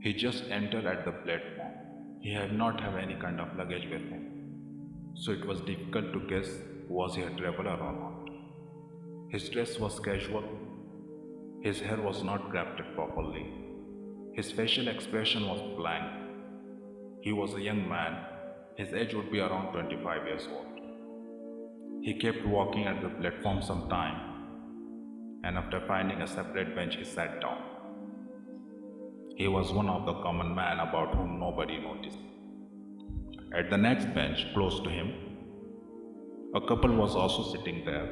He just entered at the platform. He had not have any kind of luggage with him. So it was difficult to guess was he a traveler or not. His dress was casual. His hair was not crafted properly. His facial expression was blank. He was a young man. His age would be around 25 years old. He kept walking at the platform some time, and after finding a separate bench, he sat down. He was one of the common men about whom nobody noticed. At the next bench, close to him, a couple was also sitting there,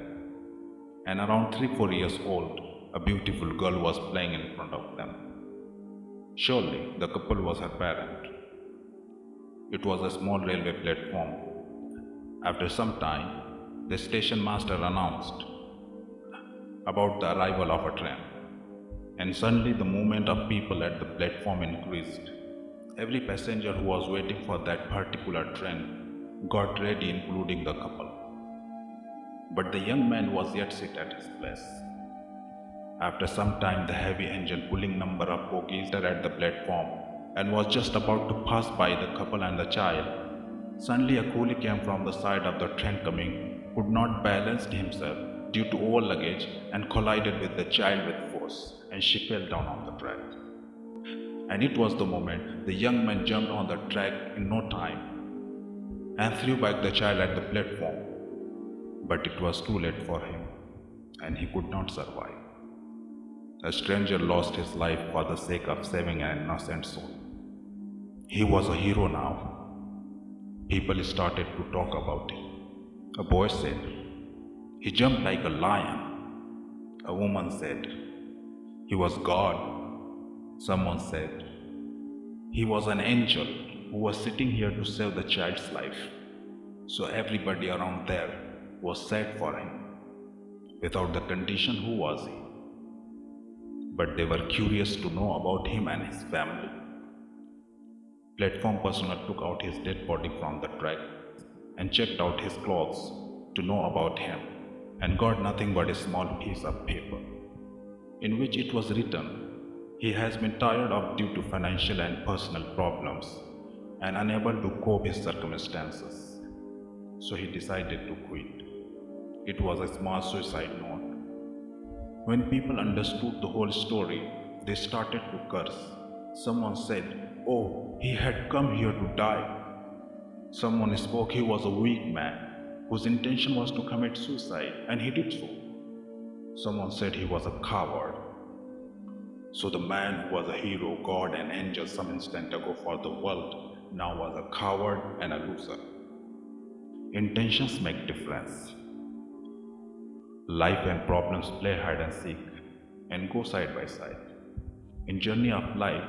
and around three, four years old, a beautiful girl was playing in front of them. Surely the couple was her parent. It was a small railway platform. After some time, the station master announced about the arrival of a train and suddenly the movement of people at the platform increased. Every passenger who was waiting for that particular train got ready, including the couple. But the young man was yet seated at his place. After some time, the heavy engine pulling number of bogies at the platform and was just about to pass by the couple and the child. Suddenly, a coolie came from the side of the train coming, could not balance himself due to over luggage and collided with the child with force and she fell down on the track. And it was the moment the young man jumped on the track in no time and threw back the child at the platform. But it was too late for him, and he could not survive. A stranger lost his life for the sake of saving an innocent soul. He was a hero now. People started to talk about him. A boy said, He jumped like a lion. A woman said, he was God, someone said. He was an angel who was sitting here to save the child's life. So everybody around there was sad for him. Without the condition, who was he? But they were curious to know about him and his family. Platform personnel took out his dead body from the track and checked out his clothes to know about him and got nothing but a small piece of paper in which it was written, He has been tired of due to financial and personal problems and unable to cope his circumstances. So he decided to quit. It was a small suicide note. When people understood the whole story, they started to curse. Someone said, Oh, he had come here to die. Someone spoke he was a weak man whose intention was to commit suicide, and he did so. Someone said he was a coward. So the man who was a hero, God, and angel some instant ago for the world now was a coward and a loser. Intentions make difference. Life and problems play hide and seek and go side by side. In journey of life,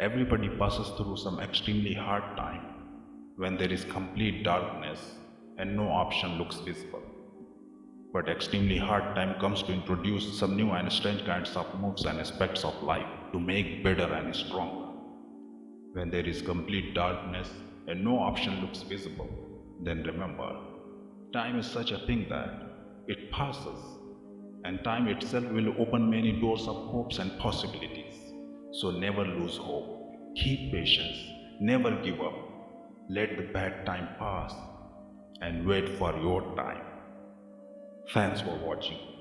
everybody passes through some extremely hard time when there is complete darkness and no option looks visible but extremely hard time comes to introduce some new and strange kinds of moves and aspects of life to make better and stronger. When there is complete darkness and no option looks visible, then remember, time is such a thing that it passes, and time itself will open many doors of hopes and possibilities. So never lose hope. Keep patience. Never give up. Let the bad time pass and wait for your time. Thanks for watching.